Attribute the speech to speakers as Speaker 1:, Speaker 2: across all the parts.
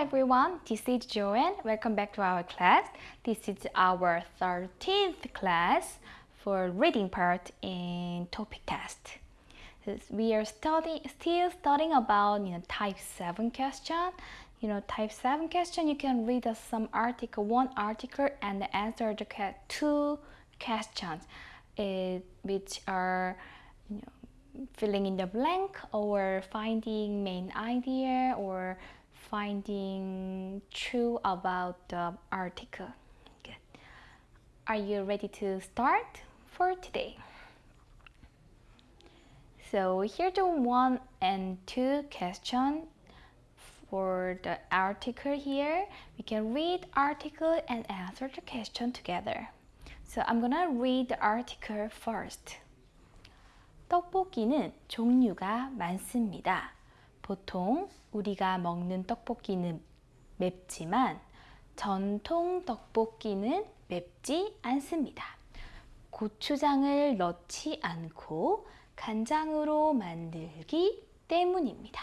Speaker 1: everyone, this is Joanne. Welcome back to our class. This is our 13th class for reading part in TOPIK test. We are studying, still studying about you know type 7 question. You know type 7 question you can read some article, one article and answer the two questions uh, which are you know, filling in the blank or finding main idea or finding true about the article. Good. Are you ready to start for today? So here's the one and two question for the article here. We can read article and answer the question together. So I'm gonna read the article first. 떡볶이는 종류가 많습니다. 보통 우리가 먹는 떡볶이는 맵지만 전통 떡볶이는 맵지 않습니다. 고추장을 넣지 않고 간장으로 만들기 때문입니다.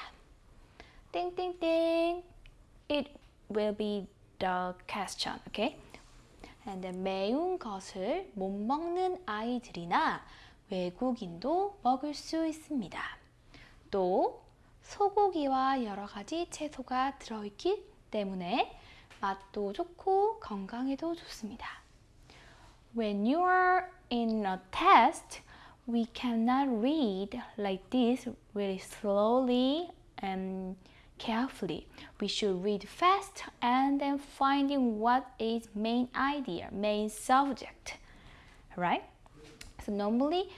Speaker 1: 땡땡땡 It will be the question, okay? And then 매운 것을 못 먹는 아이들이나 외국인도 먹을 수 있습니다. 또 소고기와 여러 가지 채소가 들어있기 때문에 맛도 좋고 건강에도 좋습니다. When you are in a test, we cannot read like this really slowly and carefully. We should read fast and then finding what is main idea, main subject, right? So normally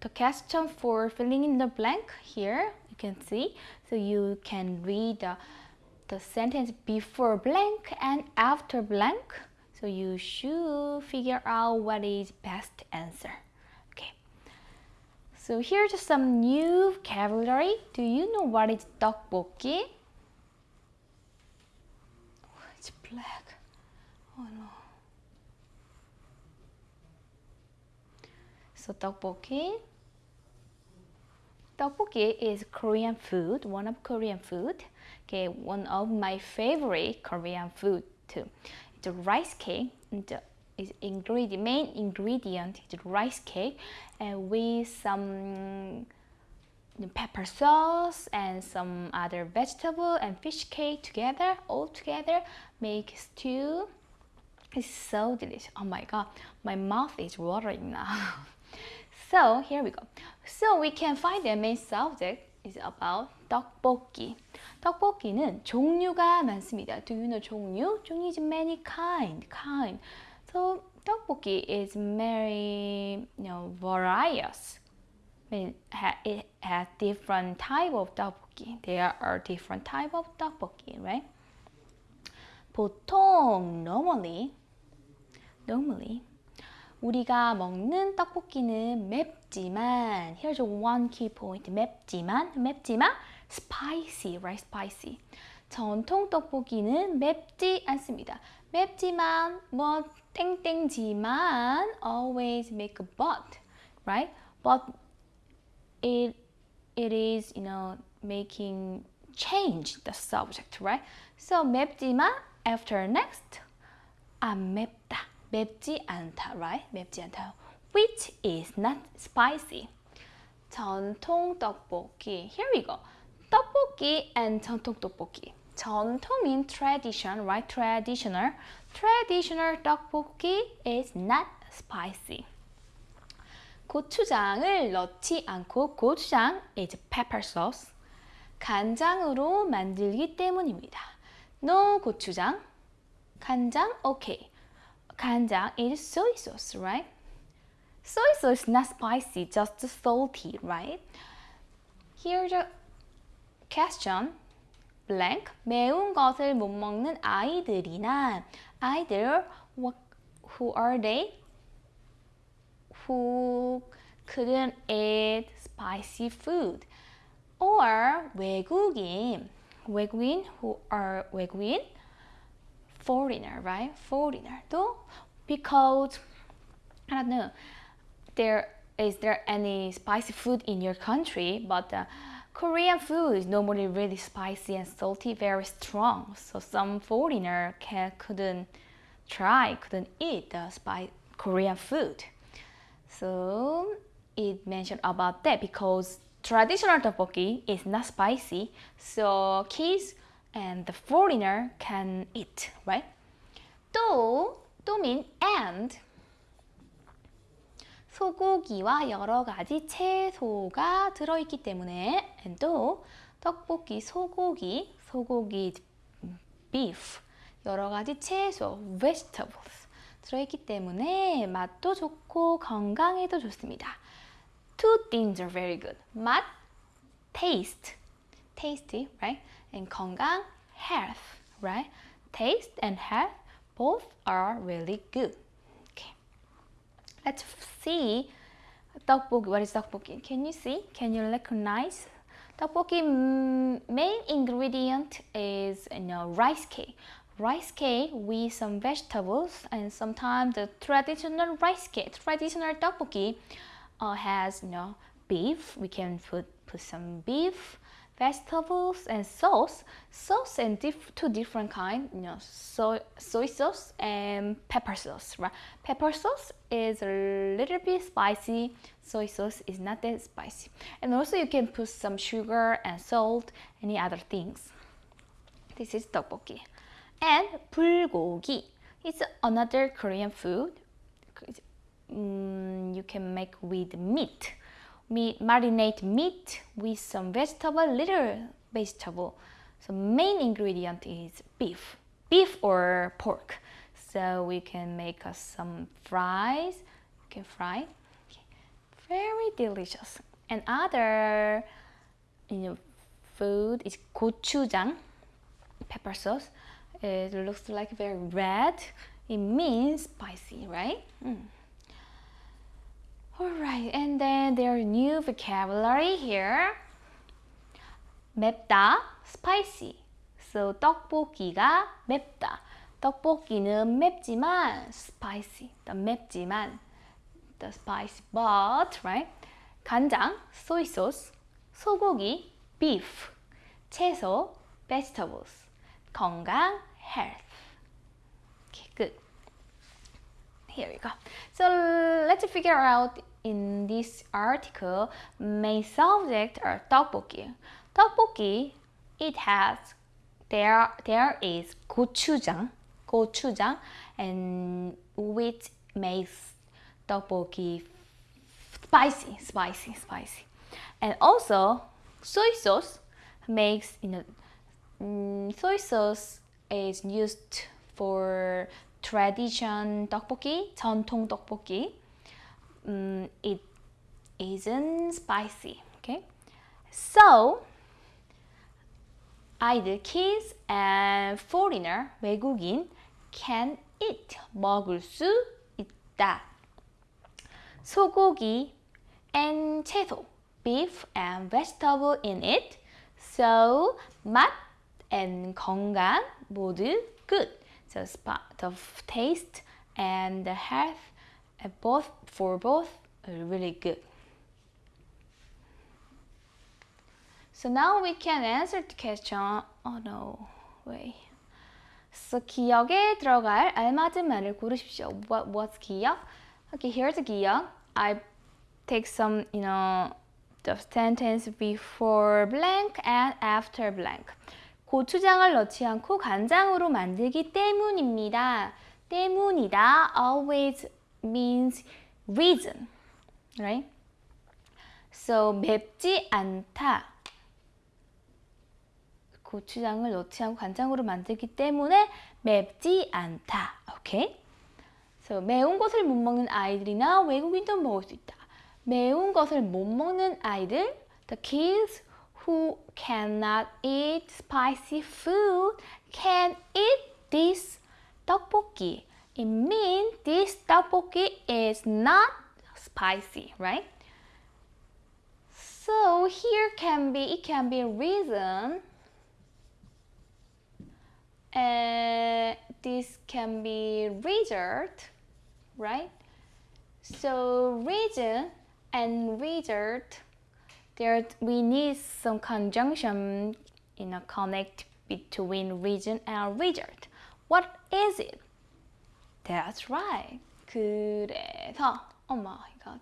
Speaker 1: the question for filling in the blank here you can see. So you can read the, the sentence before blank and after blank. So you should figure out what is best answer. Okay. So here's some new vocabulary. Do you know what is tteokbokki? Oh, it's black. Oh no. So tteokbokki Tteokbokki is Korean food, one of Korean food. Okay, one of my favorite Korean food too. It's a rice cake. The is ingredient main ingredient is rice cake and with some pepper sauce and some other vegetable and fish cake together all together make stew it's so delicious oh my god my mouth is watering now So here we go. So we can find the main subject is about 떡볶이. 떡볶이는 종류가 많습니다. Do you know 종류? 종류 is many kind, kind. So 떡볶이 is very, you know, various. It has different type of 떡볶이. There are different type of 떡볶이, right? 보통, normally, normally, 우리가 먹는 떡볶이는 맵지만 here's one key point 맵지만 맵지만 spicy right spicy 전통 떡볶이는 맵지 않습니다 맵지만 뭐 땡땡지만 always make a but right but it it is you know making change the subject right so 맵지만 after next 안 맵다 맵지 않다, right? 맵지 않다. Which is not spicy. 전통 떡볶이. Here we go. 떡볶이 and 전통 떡볶이. 전통 means tradition, right? Traditional. Traditional 떡볶이 is not spicy. 고추장을 넣지 않고 고추장 is pepper sauce. 간장으로 만들기 때문입니다. No 고추장. 간장 okay. kanjang is soy sauce, right? Soy sauce is not spicy, just salty, right? Here's a question. blank. 매운 것을 못 먹는 아이들이나 아이들 what, who are they? Who couldn't eat spicy food. Or 외국인. 외국인 who are 외국인 foreigner, right? Foreigner. Though, because I don't know, there is there any spicy food in your country, but uh, Korean food is normally really spicy and salty, very strong. So some foreigner can, couldn't try, couldn't eat the spice, Korean food. So it mentioned about that because traditional tteokbokki is not spicy, so kids and the foreigner can eat, right? 또, 또 mean and 소고기와 여러 가지 채소가 들어있기 때문에 and 또 떡볶이 소고기, 소고기 beef, 여러 가지 채소 vegetables 들어있기 때문에 맛도 좋고 건강에도 좋습니다. Two things are very good. 맛, taste, tasty, right? And 건강, health, right? Taste and health both are really good. Okay. Let's see tteokbokki. What is tteokbokki? Can you see? Can you recognize? Tteokbokki main ingredient is you know rice cake. Rice cake with some vegetables and sometimes the traditional rice cake, traditional tteokbokki uh, has you know beef. We can put put some beef vegetables and sauce. Sauce and diff two different kind, you know, soy, soy sauce and pepper sauce, right? Pepper sauce is a little bit spicy. Soy sauce is not that spicy. And also you can put some sugar and salt, any other things. This is tteokbokki. And bulgogi. It's another Korean food. Mm, you can make with meat meat, marinate meat with some vegetable, little vegetable. So main ingredient is beef, beef or pork. So we can make us some fries. You can fry. Okay. Very delicious. And other you know, food is gochujang, pepper sauce. It looks like very red. It means spicy, right? Mm. Alright, and then there are new vocabulary here. 맵다, spicy. So 떡볶이가 맵다. 떡볶이는 맵지만 spicy. The 맵지만 the spicy but right? 간장, soy sauce. 소고기, beef. 채소, vegetables. 건강, health. Okay, good. Here we go. So let's figure out in this article main subject are tteokbokki. Tteokbokki, it has there there is gochujang, gochujang, and which makes tteokbokki spicy, spicy, spicy, and also soy sauce makes you know mm, soy sauce is used for tradition tteokbokki, 전통 tteokbokki. Um, it isn't spicy. Okay, so either kids and foreigner 외국인 can eat 먹을 수 있다. 소고기 and 채소 beef and vegetable in it. So 맛 and 건강 모두 good. the spot of taste and the health both for both are really good. So now we can answer the question. Oh no, wait. So 기억에 들어갈 알맞은 말을 고르십시오. What what's 기억? Okay, here's the 기억. I take some, you know, the sentence before blank and after blank. 고추장을 넣지 않고 간장으로 만들기 때문입니다. 때문이다 always means reason, right? So 맵지 않다. 고추장을 넣지 않고 간장으로 만들기 때문에 맵지 않다. Okay? So 매운 것을 못 먹는 아이들이나 외국인도 먹을 수 있다. 매운 것을 못 먹는 아이들, the kids who cannot eat spicy food can eat this tteokbokki. It means this tteokbokki is not spicy, right? So here can be, it can be reason. Uh, this can be result, right? So reason and result there we need some conjunction in a connect between region and result. What is it? That's right. 그래서 oh my god.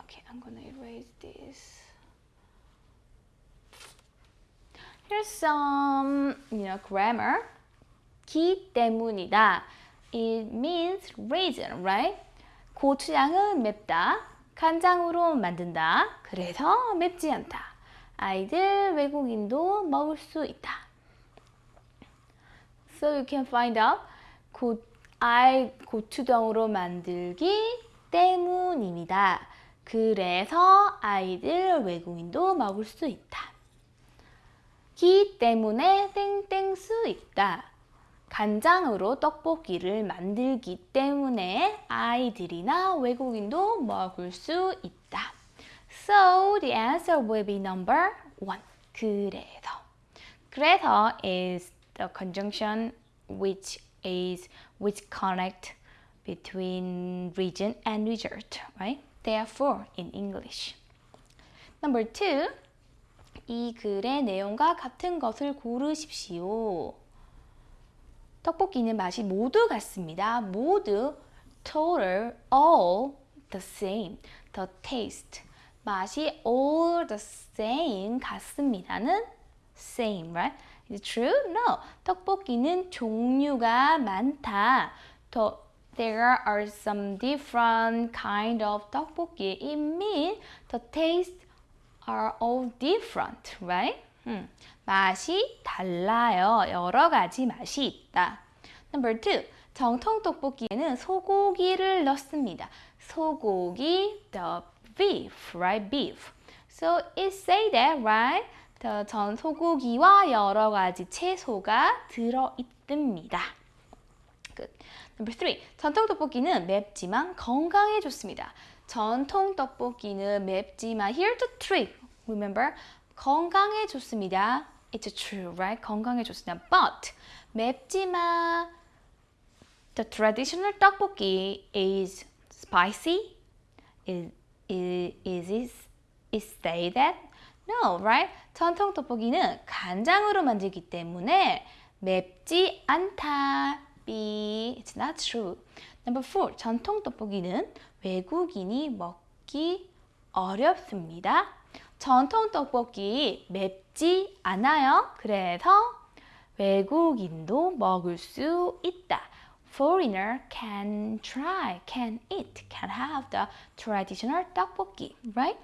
Speaker 1: Okay, I'm gonna erase this. Here's some, you know, grammar. 기 때문이다. It means reason, right? 고추장은 맵다. 간장으로 만든다. 그래서 맵지 않다. 아이들 외국인도 먹을 수 있다. So you can find out 고, 아이 고추장으로 만들기 때문입니다. 그래서 아이들 외국인도 먹을 수 있다. 기 때문에 땡땡 수 있다. 간장으로 떡볶이를 만들기 때문에 아이들이나 외국인도 먹을 수 있다. So the answer will be number one. 그래서. 그래서 is the conjunction which is which connect between region and result, right? Therefore, in English. Number two. 이 글의 내용과 같은 것을 고르십시오. 떡볶이는 맛이 모두 같습니다. 모두 total, all the same. The taste. 맛이 all the same 같습니다는 same, right? Is it true? No. 떡볶이는 종류가 많다. 더 there are some different kind of 떡볶이. It means the taste are all different, right? 음, 맛이 달라요. 여러 가지 맛이 있다. Number two, 정통 떡볶이에는 소고기를 넣습니다. 소고기, the beef, right? Beef. So it say that, right? 전 소고기와 여러 가지 채소가 들어 있습니다. Good. Number three, 전통 떡볶이는 맵지만 건강에 좋습니다. 전통 떡볶이는 맵지만 here's the trick. Remember, 건강에 좋습니다. It's true, right? 건강에 좋습니다. But 맵지만 the traditional 떡볶이 is spicy. Is is is is say that? No, right? 전통 떡볶이는 간장으로 만들기 때문에 맵지 않다. B. It's not true. Number four. 전통 떡볶이는 외국인이 먹기 어렵습니다. 전통 떡볶이 맵지 않아요. 그래서 외국인도 먹을 수 있다. Foreigner can try, can eat, can have the traditional 떡볶이, right?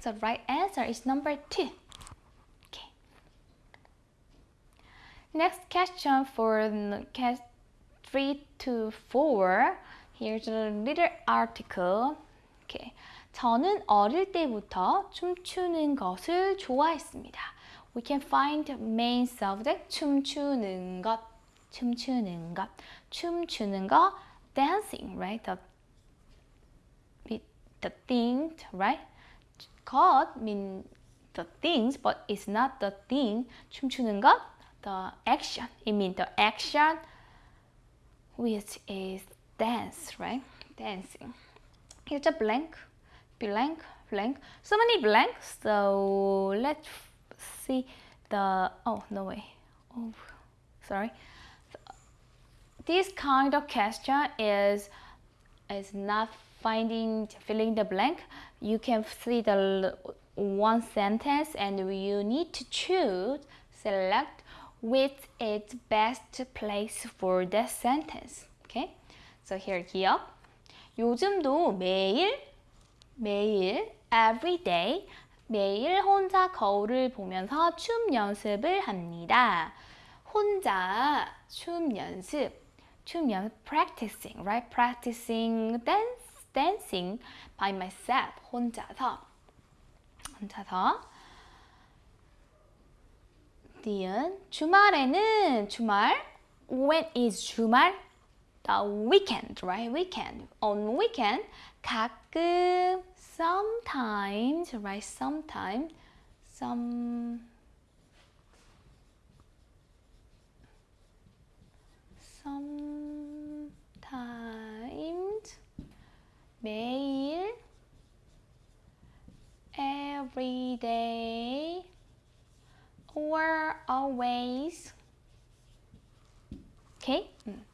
Speaker 1: So right answer is number two. Okay. Next question for three to four. Here's a little article. Okay. 저는 어릴 때부터 춤추는 것을 좋아했습니다. We can find main subject 춤추는 것, 춤추는 것, 춤추는 것, dancing, right? The the thing, right? 것 mean the things, but it's not the thing. 춤추는 것, the action. It means the action, which is dance, right? Dancing. Here's a blank. blank, blank. So many blanks. So let's see the, oh, no way. Oh, sorry. This kind of question is, is not finding, filling the blank. You can see the one sentence and you need to choose, select which is best place for the sentence. Okay? So here, here. 요즘도 매일 매일 every day 매일 혼자 거울을 보면서 춤 연습을 합니다. 혼자 춤 연습 춤 연습 practicing right practicing dance dancing by myself 혼자서 혼자서 니은 주말에는 주말 when is 주말 the weekend right weekend on weekend 가끔 sometimes write sometimes some sometimes 매일 every day or always okay 음.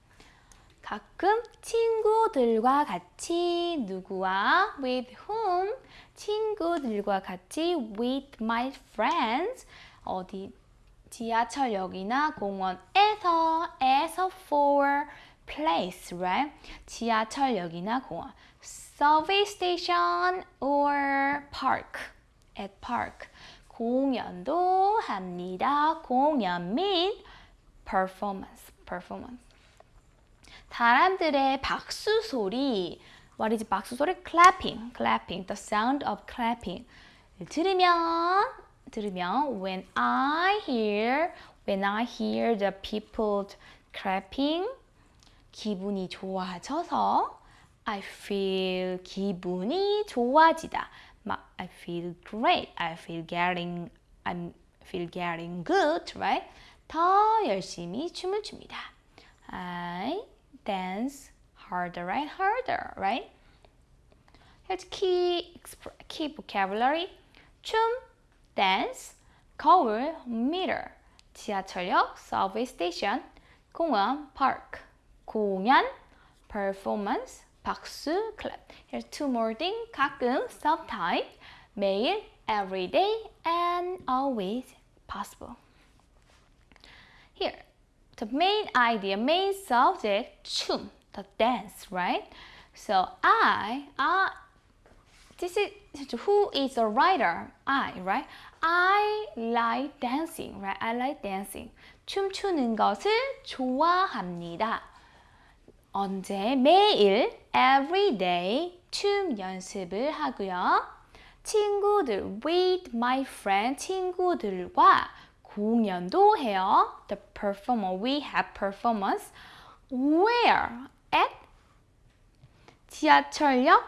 Speaker 1: 가끔 친구들과 같이 누구와 with whom 친구들과 같이 with my friends 어디 지하철역이나 공원에서 에서 for place, right? 지하철역이나 공원. Service station or park. At park. 공연도 합니다. 공연 및 performance. performance. 사람들의 박수 소리. What is 박수 소리? Clapping. Clapping. The sound of clapping. 들으면 들으면 when I hear when I hear the people clapping 기분이 좋아져서 I feel 기분이 좋아지다. 막 I feel great. I feel getting I feel getting good, right? 더 열심히 춤을 춥니다. I dance harder, right? Harder, right? Here's key key vocabulary. 춤, dance, 거울, mirror, 지하철역, subway station, 공원, park, 공연, performance, 박수, clap. Here's two more things. 가끔, sometimes, 매일, every day, and always possible. Here, the main idea, main subject, 춤, the dance, right? So I, I, this is who is a writer? I, right? I like dancing, right? I like dancing. 춤추는 것을 좋아합니다. 언제? 매일, every day 춤 연습을 하고요. 친구들, with my friend, 친구들과 공연도 해요. The performance, we have performance. Where? At 지하철역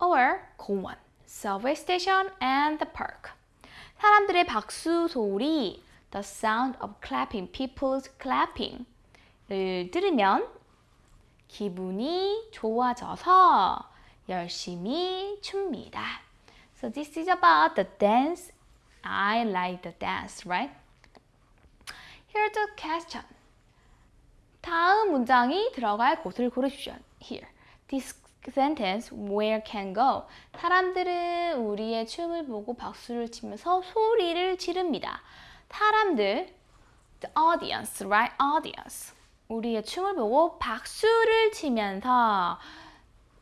Speaker 1: or 공원, subway station and the park. 사람들의 박수 소리, the sound of clapping, people's clapping을 들으면 기분이 좋아져서 열심히 춥니다. So this is about the dance. I like the dance, right? Here's a question. 다음 문장이 들어갈 곳을 고르십시오. Here. This sentence where can go. 사람들은 우리의 춤을 보고 박수를 치면서 소리를 지릅니다. 사람들, the audience, right? Audience. 우리의 춤을 보고 박수를 치면서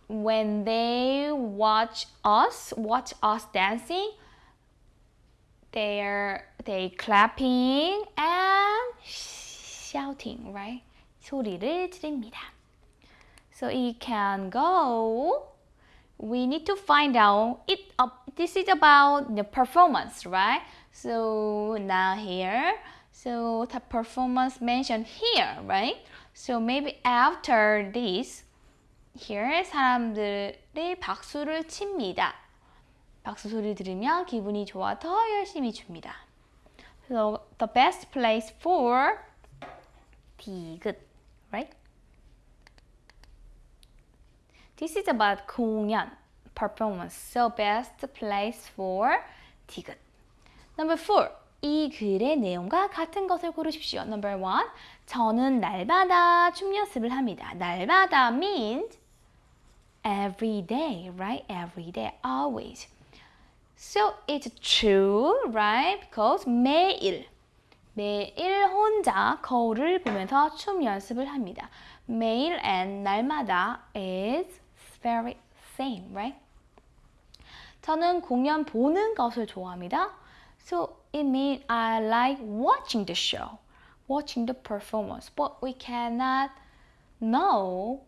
Speaker 1: when they watch us, watch us dancing, they're they clapping and shouting, right? 소리를 지릅니다. So it can go. We need to find out it. Uh, this is about the performance, right? So now here, so the performance mentioned here, right? So maybe after this, here 사람들이 박수를 칩니다. 박수 소리 들으면 기분이 좋아 더 열심히 춥니다. So the best place for 디귿, right? This is about 공연, performance. So best place for 디귿. Number four. 이 글의 내용과 같은 것을 고르십시오. Number one. 저는 날마다 춤 연습을 합니다. 날마다 means every day, right? Every day, always. So it's true, right? Because 매일, 매일 혼자 거울을 보면서 춤 연습을 합니다. 매일 and 날마다 is very same, right? 저는 공연 보는 것을 좋아합니다. So it means I like watching the show, watching the performance, but we cannot know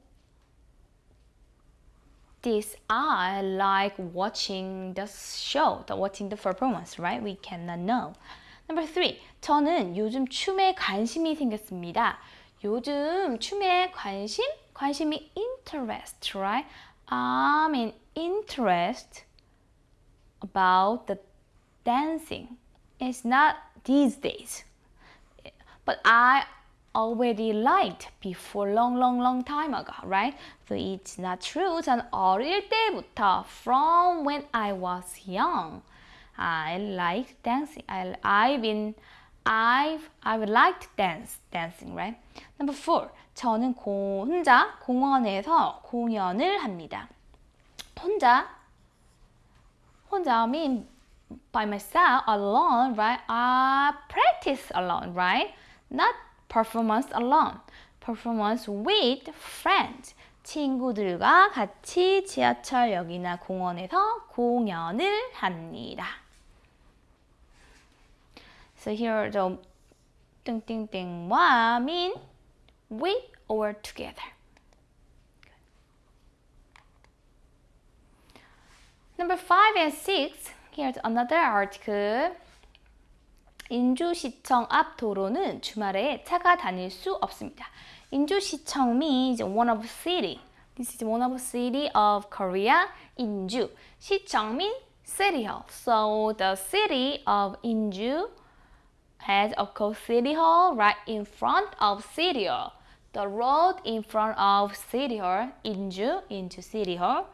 Speaker 1: this I like watching the show, the watching the performance, right? We cannot know. Number three, 저는 요즘 춤에 관심이 생겼습니다. 요즘 춤에 관심? 관심이 interest, right? I'm in interest about the dancing. It's not these days. But I already liked before long, long, long time ago, right? So it's not true. 전 어릴 때부터, from when I was young, I like dancing. I, I've been, I've, I've liked dance, dancing, right? Number four. 저는 고, 혼자 공원에서 공연을 합니다. 혼자, 혼자 mean by myself, alone, right? I practice alone, right? Not performance alone. Performance with friends. 친구들과 같이 지하철역이나 공원에서 공연을 합니다. So here the 띵띵띵와 mean with or together. Number five and six, here's another article. 인주시청 앞 도로는 주말에 차가 다닐 수 없습니다. 인주시청 means one of city. This is one of city of Korea, 인주. 시청 means city hall. So the city of Inju has of course city hall right in front of city hall. The road in front of city hall, 인주, 인주 city hall.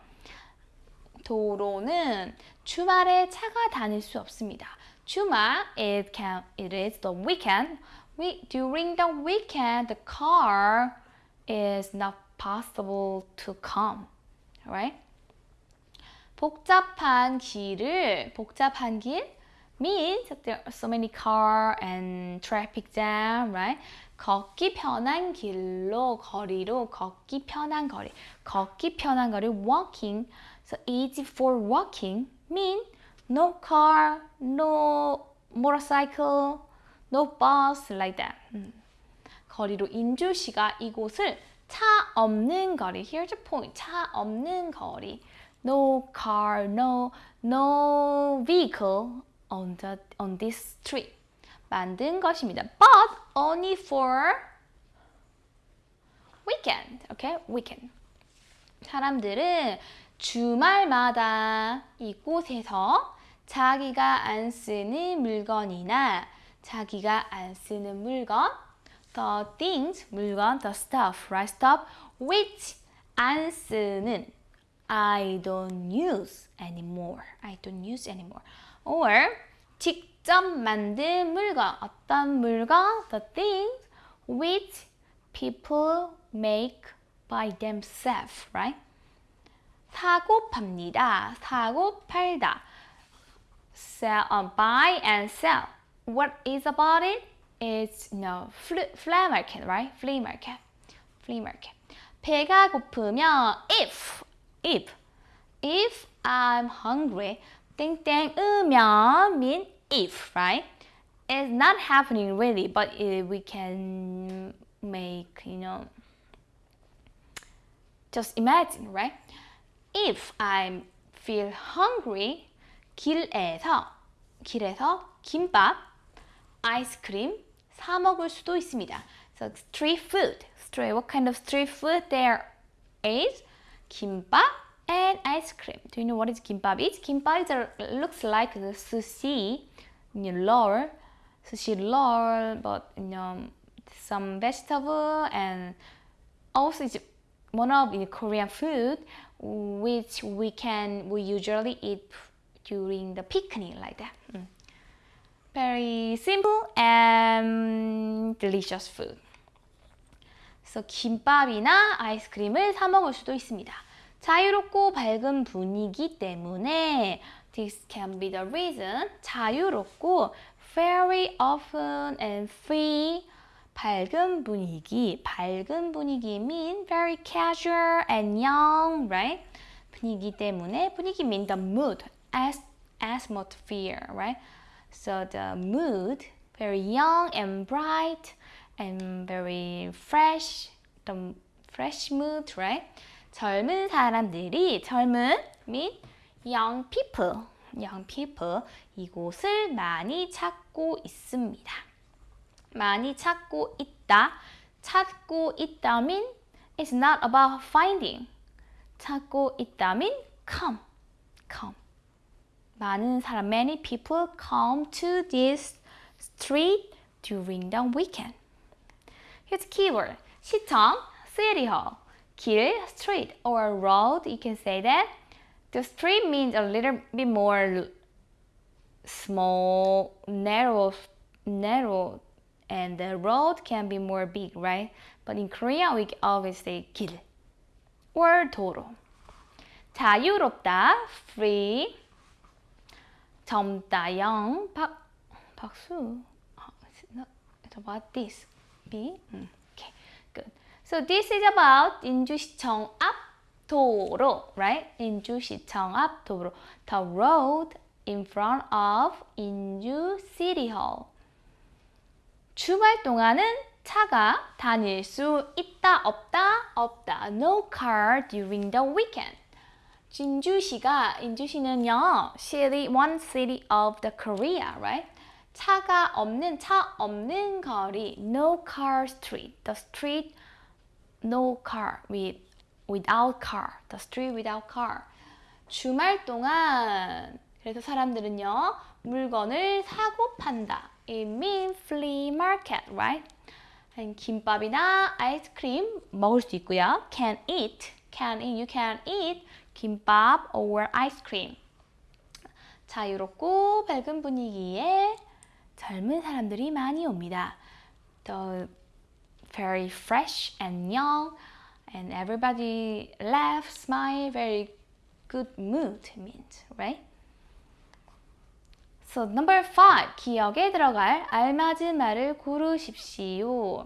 Speaker 1: 도로는 주말에 차가 다닐 수 없습니다. 주말 it can it is the weekend. We, during the weekend, the car is not possible to come, right? 복잡한 길을 복잡한 길 means that there are so many car and traffic jam, right? 걷기 편한 길로 거리로 걷기 편한 거리 걷기 편한 거리 walking so easy for walking mean no car no motorcycle no bus like that 음. 거리로 인주시가 이곳을 차 없는 거리 here's the point 차 없는 거리 no car no no vehicle on the on this street 만든 것입니다. But only for weekend. Okay? weekend. 사람들은 주말마다 이곳에서 자기가 안 쓰는 물건이나 자기가 안 쓰는 물건 the things, 물건, the stuff, right? stuff which 안 쓰는 I don't use anymore. I don't use anymore. or 직접 만든 물건, 어떤 물건, the things which people make by themselves, right? 사고 팝니다. 사고 팔다. Sell, uh, buy and sell. What is about it? It's you know, flea market, right? Flea market. Flea market. 배가 고프면 if, if, if I'm hungry, 땡땡으면 mean if, right? It's not happening really, but it, we can make, you know, just imagine, right? If I feel hungry, 길에서, 길에서 김밥, 아이스크림 사 먹을 수도 있습니다. So street food, street, what kind of street food there is? 김밥 and ice cream. Do you know what is kimbap is? Kimbap is a, looks like the sushi, you know, roll, sushi roll, but you know, some vegetable and also it's one of the Korean food which we can we usually eat during the picnic like that. Mm. Very simple and delicious food. So 김밥이나 아이스크림을 사 먹을 수도 있습니다. 자유롭고 밝은 분위기 때문에 this can be the reason 자유롭고 very often and free 밝은 분위기 밝은 분위기 mean very casual and young right 분위기 때문에 분위기 mean the mood as atmosphere right so the mood very young and bright and very fresh the fresh mood right 젊은 사람들이 젊은 mean young people, young people 이곳을 많이 찾고 있습니다. 많이 찾고 있다. 찾고 있다 mean it's not about finding. 찾고 있다 mean come, come. 많은 사람, many people come to this street during the weekend. Here's keyword. 시청, city hall. 길, street, or road, you can say that. The street means a little bit more small, narrow, narrow, and the road can be more big, right? But in Korea, we always say 길 or 도로. 자유롭다, free. Young. 박, 박수. Oh, about this. B. Mm, okay, good. So this is about 인주시청 앞 도로, right? 인주시청 앞 도로. The road in front of 인주 City Hall. 주말 동안은 차가 다닐 수 있다 없다 없다 no car during the weekend 진주시가 인주시는요 city one city of the Korea right 차가 없는 차 없는 거리 no car street the street no car with without car the street without car 주말 동안 그래서 사람들은요 물건을 사고 판다 it means flea market right 김밥이나 아이스크림 먹을 수 있고요. can eat, can eat, you can eat 김밥 or ice cream. 자유롭고 밝은 분위기에 젊은 사람들이 많이 옵니다. The very fresh and young and everybody laugh, smile, very good mood means, right? So number five, 기억에 들어갈 알맞은 말을 고르십시오.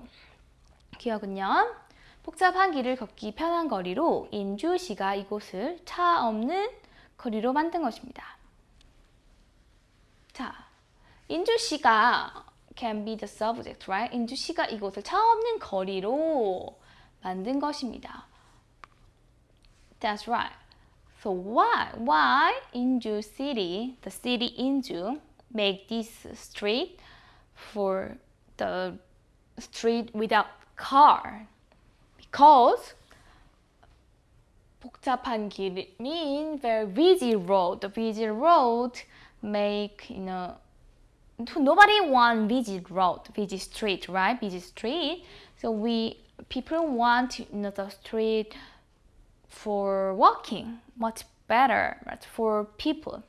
Speaker 1: 기억은요. 복잡한 길을 걷기 편한 거리로 인주시가 이곳을 차 없는 거리로 만든 것입니다. 자, 인주시가 can be the subject, right? 인주시가 이곳을 차 없는 거리로 만든 것입니다. That's right. So why? Why Inju city, the city Inju, make this street for the street without car? Because 복잡한 길 mean very busy road. The busy road make you know nobody want busy road, busy street, right? Busy street. So we people want you know the street for walking much better right, for people.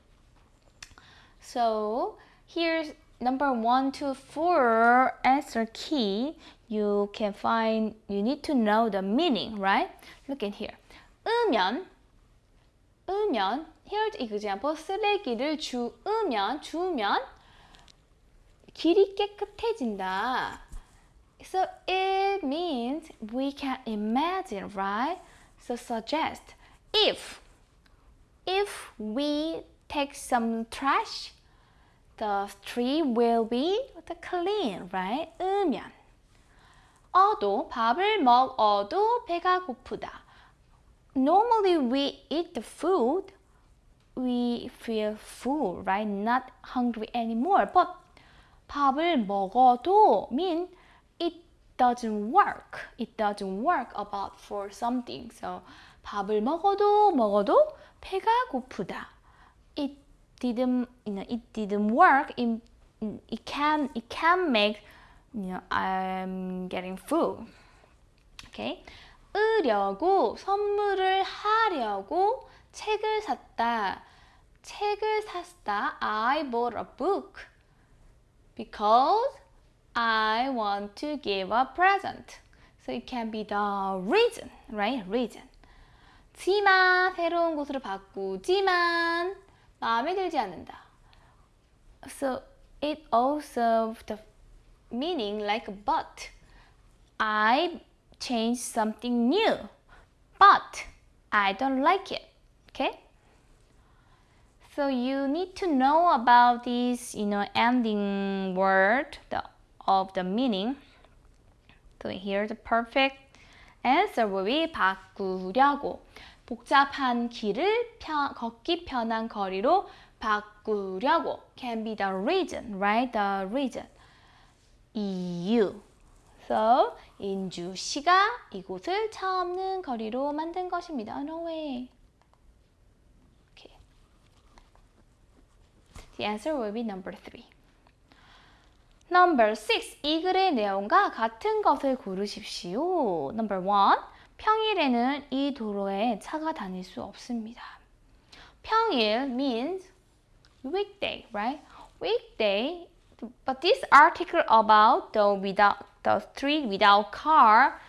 Speaker 1: So here's number one to four answer key. You can find, you need to know the meaning, right? Look at here. 으면, 으면, here's example. 쓰레기를 주으면, 주면 길이 깨끗해진다. So it means we can imagine, right? So suggest if if we take some trash, the street will be clean, right? 으면 어도 밥을 먹어도 배가 고프다. Normally we eat the food, we feel full, right? Not hungry anymore. But 밥을 먹어도 mean it doesn't work. It doesn't work about for something. So 밥을 먹어도 먹어도 배가 고프다. It didn't, you know, it didn't work. It, it can, it can make, you know, I'm getting full. Okay. 으려고 선물을 하려고 책을 샀다. 책을 샀다. I bought a book because I want to give a present. So it can be the reason, right? Reason. 지만 새로운 곳으로 바꾸지만 마음에 들지 않는다. So it also the meaning like but. I changed something new, but I don't like it. Okay? So you need to know about this, you know, ending word the, of the meaning. So here the perfect answer will be 바꾸려고. 복잡한 길을 편, 걷기 편한 거리로 바꾸려고. Can be the reason, right? The reason. 이유. So, 인주시가 이곳을 차 없는 거리로 만든 것입니다. No way. Okay. The answer will be number three. Number six. 이 글의 내용과 같은 것을 고르십시오. Number one. 평일에는 이 도로에 차가 다닐 수 없습니다. 평일 means weekday, right? weekday. But this article about the without the street without car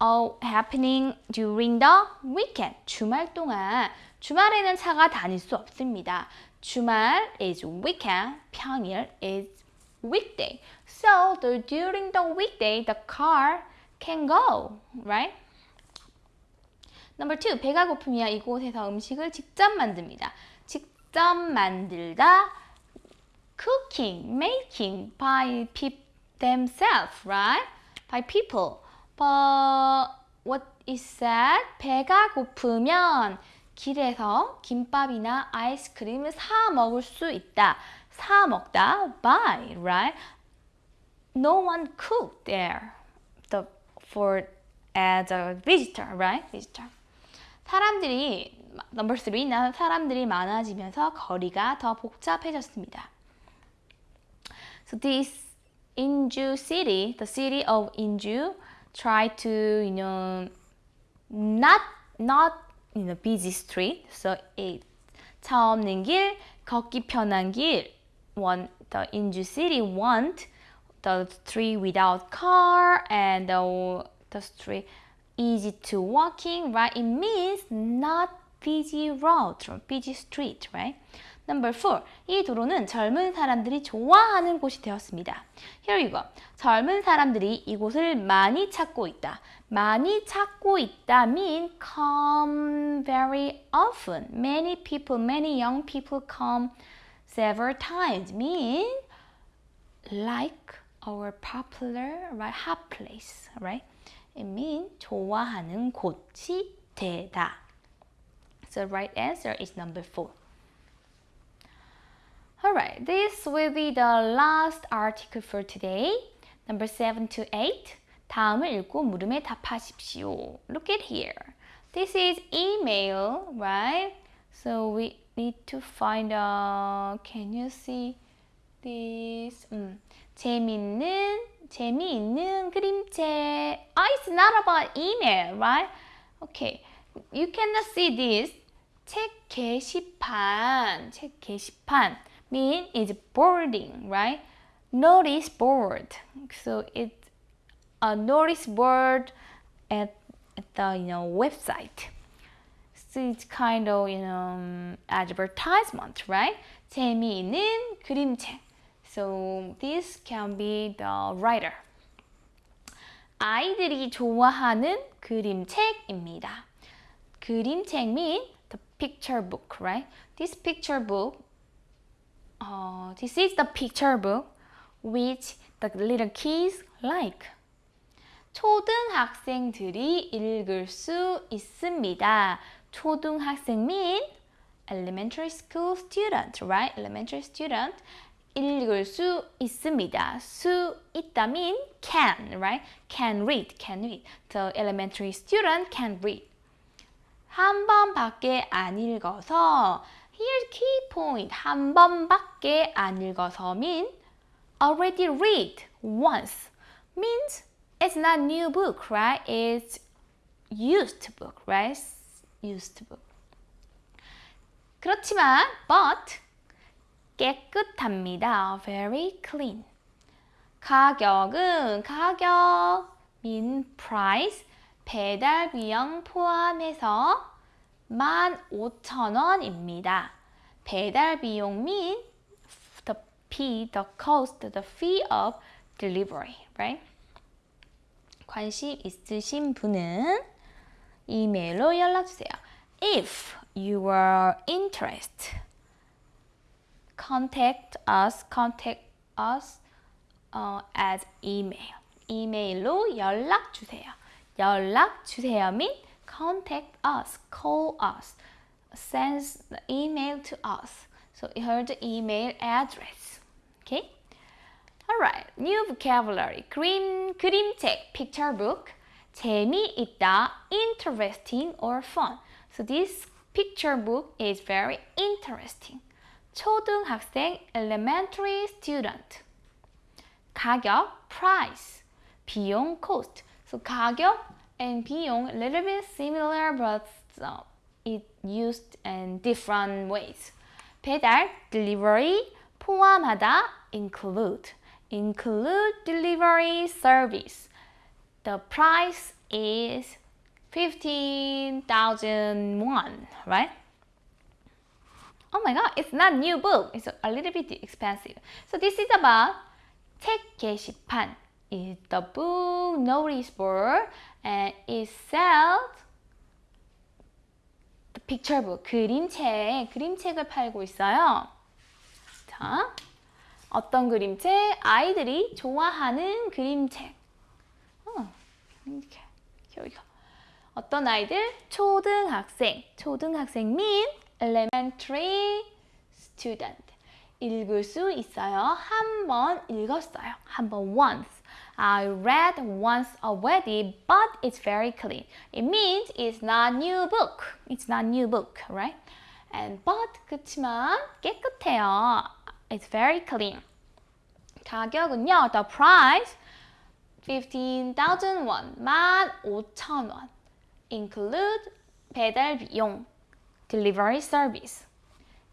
Speaker 1: all happening during the weekend. 주말 동안 주말에는 차가 다닐 수 없습니다. 주말 is weekend, 평일 is weekday. So the, during the weekday, the car can go, right? Number two, 배가 고프면 이곳에서 음식을 직접 만듭니다. 직접 만들다, cooking, making by pe themselves, right? By people. But what is said? 배가 고프면 길에서 김밥이나 아이스크림을 사 먹을 수 있다. 사 먹다, buy, right? No one cooked there the, for as a visitor, right? Visitor. 사람들이 number three, 사람들이 많아지면서 거리가 더 복잡해졌습니다. So this Inju city, the city of Inju, try to you know not not you know busy street, so it 차 없는 길, 걷기 편한 길. Want the Inju city want the street without car and the the street easy to walking, right? It means not busy road or busy street, right? Number four. 이 도로는 젊은 사람들이 좋아하는 곳이 되었습니다. Here you go. 젊은 사람들이 이곳을 많이 찾고 있다. 많이 찾고 있다 mean come very often. Many people, many young people come several times. Mean like our popular right hot place, right? It means 좋아하는 곳이 되다. So right answer is number four. Alright, this will be the last article for today. Number 7 to 8. 다음을 읽고 물음에 답하십시오. Look at here. This is email, right? So we need to find a, can you see this? 음, 재밌는, 재미있는 그림책. Oh, it's not about email, right? Okay, you cannot see this. 책 게시판, 책 게시판. mean is boarding, right? Notice board. So it's a notice board at, at the you know website. So it's kind of you know advertisement, right? 재미있는 그림책. So this can be the writer. 아이들이 좋아하는 그림책입니다. 그림책 mean the picture book, right? This picture book uh, this is the picture book which the little kids like. 초등학생들이 읽을 수 있습니다. 초등학생 mean elementary school student, right? Elementary student. 읽을 수 있습니다. 수 있다 mean can, right? Can read, can read. The elementary student can read. 한 번밖에 안 읽어서 Here's key point. 한 번밖에 안 읽어서 mean already read once. Means it's not new book, right? It's used book, right? Used book. 그렇지만 but 깨끗합니다. Very clean. 가격은 가격 mean price 배달 비용 포함해서 15,000원입니다. 배달 비용 mean the fee, the cost, the fee of delivery, right? 관심 있으신 분은 이메일로 연락 주세요. If you are interested, contact us, contact us uh, as email. 이메일로 연락 주세요. 연락 주세요 mean contact us, call us, send the email to us. So here's the email address. Okay? Alright, new vocabulary. 그림, 그림책, picture book. 재미있다, interesting or fun. So this picture book is very interesting. 초등학생, elementary student. 가격, price. 비용, cost. So 가격, and 비용 a little bit similar but uh, it used in different ways. 배달, delivery, 포함하다 include include delivery service. The price is 15,000 won, right? Oh my god, it's not new book. It's a little bit expensive. So this is about 책 게시판. Is the book notice board and it sells the picture book. 그림책, 그림책을 팔고 있어요. 자, 어떤 그림책? 아이들이 좋아하는 그림책. 어, 이렇게, 여기가. 어떤 아이들? 초등학생. 초등학생 mean elementary student. 읽을 수 있어요. 한 번 읽었어요. 한 번 once. I read once already, but it's very clean. It means it's not new book. It's not new book, right? And but 그치만 깨끗해요. It's very clean. 가격은요. The price 15,000 won. 15,000원. Include 배달 비용. Delivery service.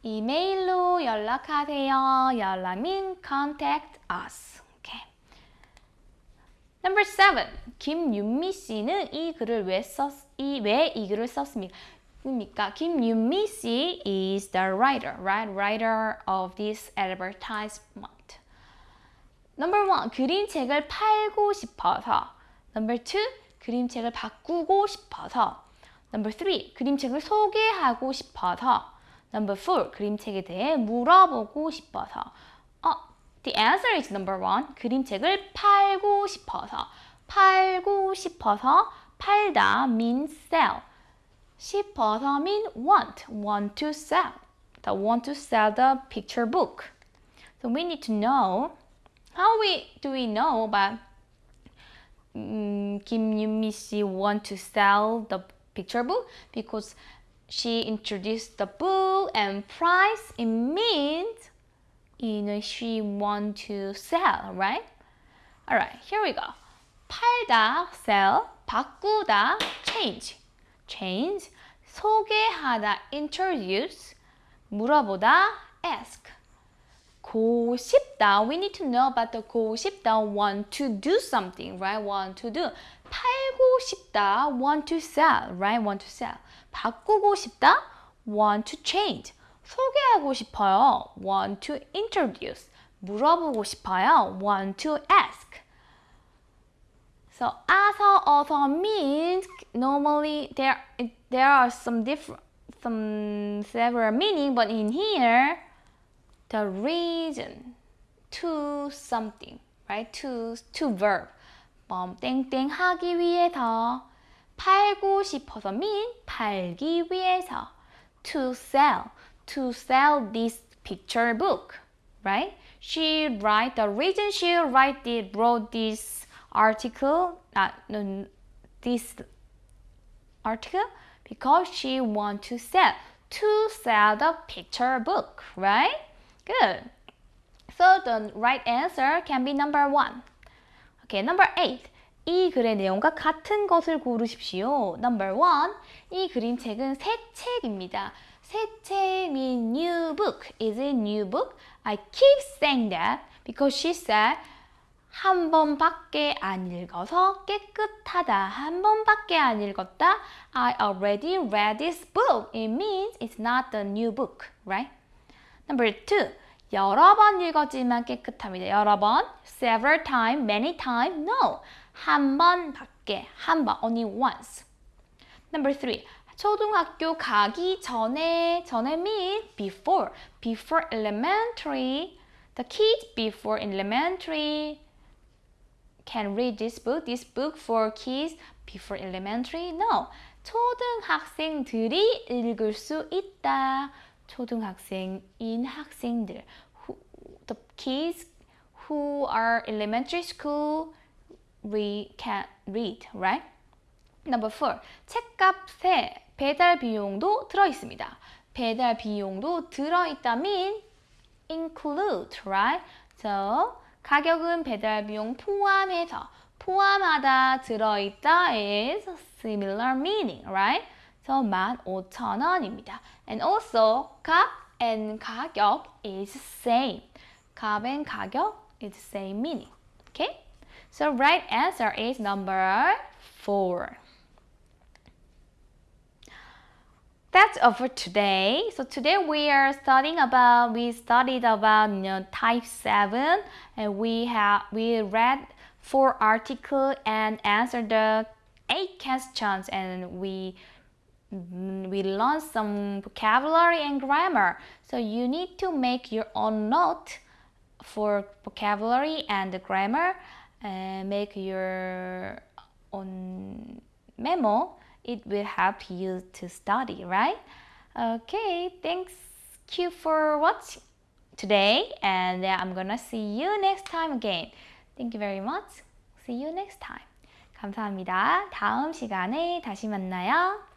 Speaker 1: 이메일로 연락하세요. 연락민 contact us. Number seven. 김윤미 씨는 이 글을 왜 썼, 이, 왜 이 글을 썼습니까? 김윤미 씨 is the writer, right? Writer of this advertisement. Number one. 그림책을 팔고 싶어서. Number two. 그림책을 바꾸고 싶어서. Number three. 그림책을 소개하고 싶어서. Number four, 그림책에 대해 물어보고 싶어서. 어, the answer is number one. 그림책을 팔고 싶어서. 팔고 싶어서 팔다 means sell. 싶어서 mean want. Want to sell. The want to sell the picture book. So we need to know how we do we know about um, Kim Yumi she want to sell the picture book because she introduced the book and price. It means you know she want to sell, right? Alright, here we go. 팔다, sell, 바꾸다, change. change, 소개하다, introduce, 물어보다, ask. 고 싶다, we need to know about the 고 싶다, want to do something, right? want to do. 팔고 싶다, want to sell, right? want to sell. 바꾸고 싶다, want to change. 소개하고 싶어요, want to introduce. 물어보고 싶어요, want to ask. So 아서 어서 means normally there there are some different some several meaning, but in here the reason to something, right? To to verb. 뭐 땡땡 하기 위해서 팔고 싶어서 mean 팔기 위해서 to sell to sell this picture book, right? She write the reason she write the wrote this article, uh, no, this article because she want to sell to sell the picture book, right? Good. So the right answer can be number one. Okay, number eight. 이 글의 내용과 같은 것을 고르십시오. Number one. 이 그림책은 새 책입니다. 새책 mean new book. Is it new book? I keep saying that because she said 한 번밖에 안 읽어서 깨끗하다. 한 번밖에 안 읽었다. I already read this book. It means it's not the new book, right? Number two. 여러 번 읽었지만 깨끗합니다. 여러 번. Several times, many times. No. 한 번밖에. 한 번. Only once. Number three. 초등학교 가기 전에 전에 mean before. Before elementary. The kids before elementary can read this book. This book for kids before elementary. No. 초등학생들이 읽을 수 있다. 초등학생인 학생들. Who, the kids who are elementary school we can read, right? Number four. 책값에 배달 비용도 들어 있습니다. 배달 비용도 들어 있다 mean include, right? So 가격은 배달 비용 포함해서 포함하다 들어있다 is similar meaning, right? So 15,000원입니다. And also 값 and 가격 is same. 값 and 가격 is same meaning. Okay? So right answer is number 4. That's all for today. So today we are studying about we studied about you know, type 7 and we have we read four articles and answered the eight questions and we we learned some vocabulary and grammar. So you need to make your own note for vocabulary and grammar and make your own memo it will help you to study, right? Okay, thanks you for watching today and I'm gonna see you next time again. Thank you very much. See you next time. 감사합니다. 다음 시간에 다시 만나요.